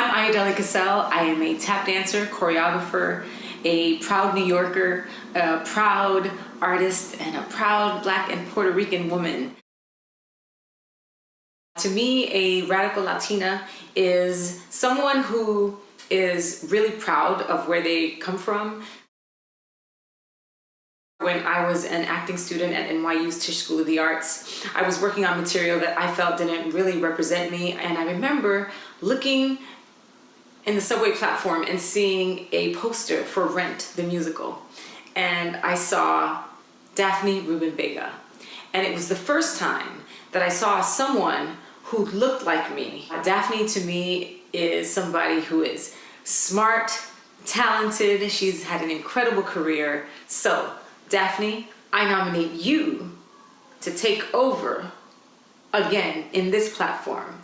I'm Ayodele Casel. I am a tap dancer, choreographer, a proud New Yorker, a proud artist, and a proud Black and Puerto Rican woman. To me, a radical Latina is someone who is really proud of where they come from. When I was an acting student at NYU's Tisch School of the Arts, I was working on material that I felt didn't really represent me. And I remember looking in the subway platform and seeing a poster for Rent, the musical. And I saw Daphne Rubin Vega. And it was the first time that I saw someone who looked like me. Daphne to me is somebody who is smart, talented, she's had an incredible career. So Daphne, I nominate you to take over again in this platform